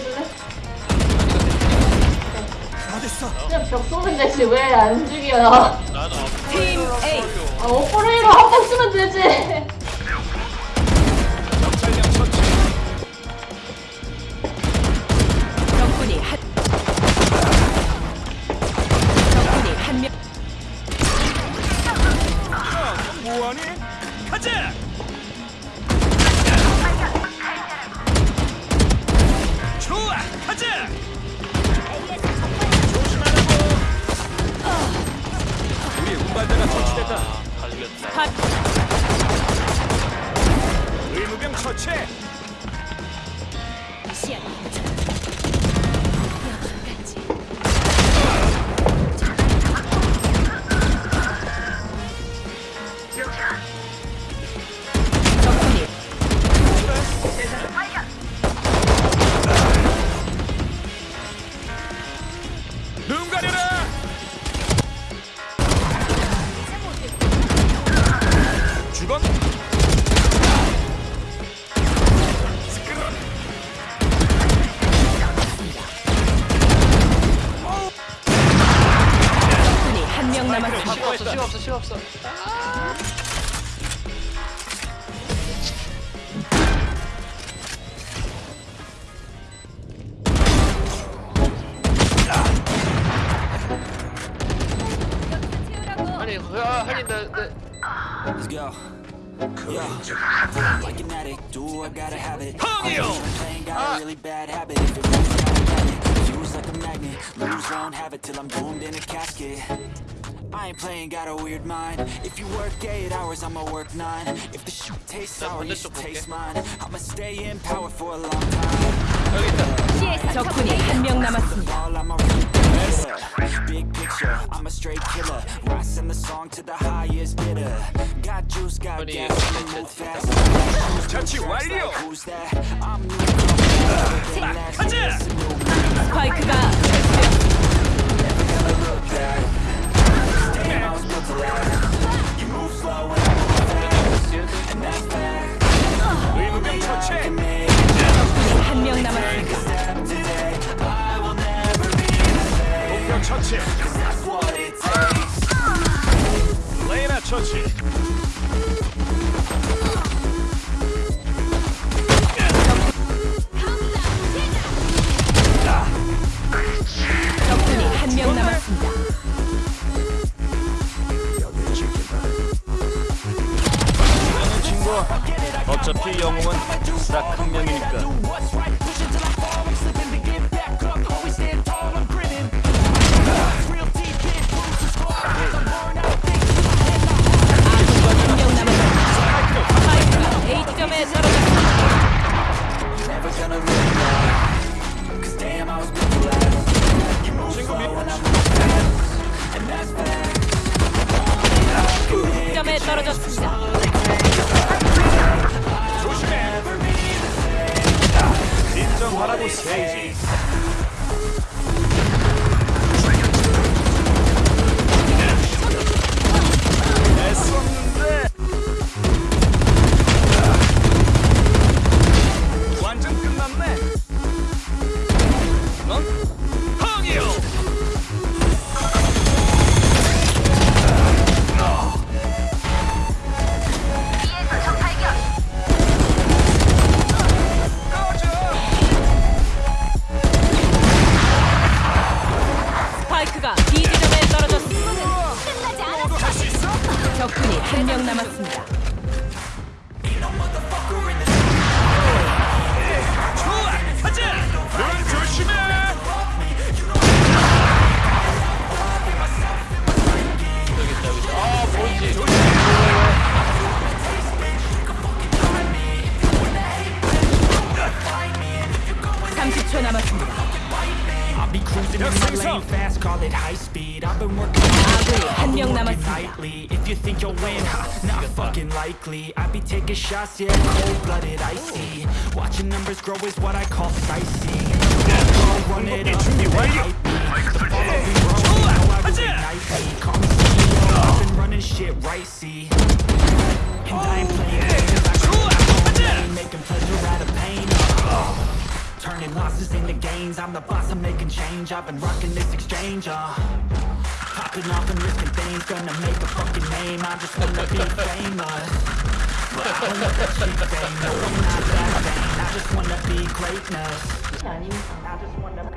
죽여줄래? 다 됐어. 그냥 벽 쏘면 되지 왜 안 죽여? 나는 팀 A 아, 오퍼레이로 한번 쓰면 되지. 정찰량 처치. 적군이 한 적군이 한명 야, 뭐하니? 가자. 우리 운반자가 처치됐다. 아, 의무병 처치. 없어, 시간 없어, 시간 없어. 아니, 야, 하긴 나, 나 Let's go. Yeah. Like an addict, do I gotta have it. Hungio! Playing got a really bad habit. If it moves, gotta grab it. Fuse like a magnet. Lose, won't have it till I'm doomed in a casket. I ain't playing, got a weird mind. If you work eight hours, I'ma work nine. If the shoot tastes sour, you should taste mine. I'ma stay in power for a long time. 여기 있다. 적군이 한 명 남았습니다. All I'm a real killer. Big picture, I'm a straight killer. Rising the song to the highest bidder. Got juice, got Funny, gas, uh, I'ma move fast. 처치 완료. Who's that? I'm new. 가자. 처치. 적군이 한 명 남았습니다. 이거는 친구. 어차피 영웅은 딱 한 명이니까. para vocês. 남았습니다. I'll be cruising in my lane fast, call it high speed. I've been working 아군이 한 명 남았습니다. nightly. If you think you'll win, ha, not fucking likely. I be taking shots, yeah, cold blooded, icy. Watching numbers grow is what I call sightseeing. Run it up, 준비 완료. the ball will be rolling. Know I really ignite me. Call me CEO, I've been running shit right, see. And I ain't reins I'm the boss, I'm making change. I've been rocking this exchange, uh Popping off and risking things Gonna make a fucking name. I just wanna be famous. But I don't want that shit fame No, I'm not that vain. I just wanna be greatness. I just wanna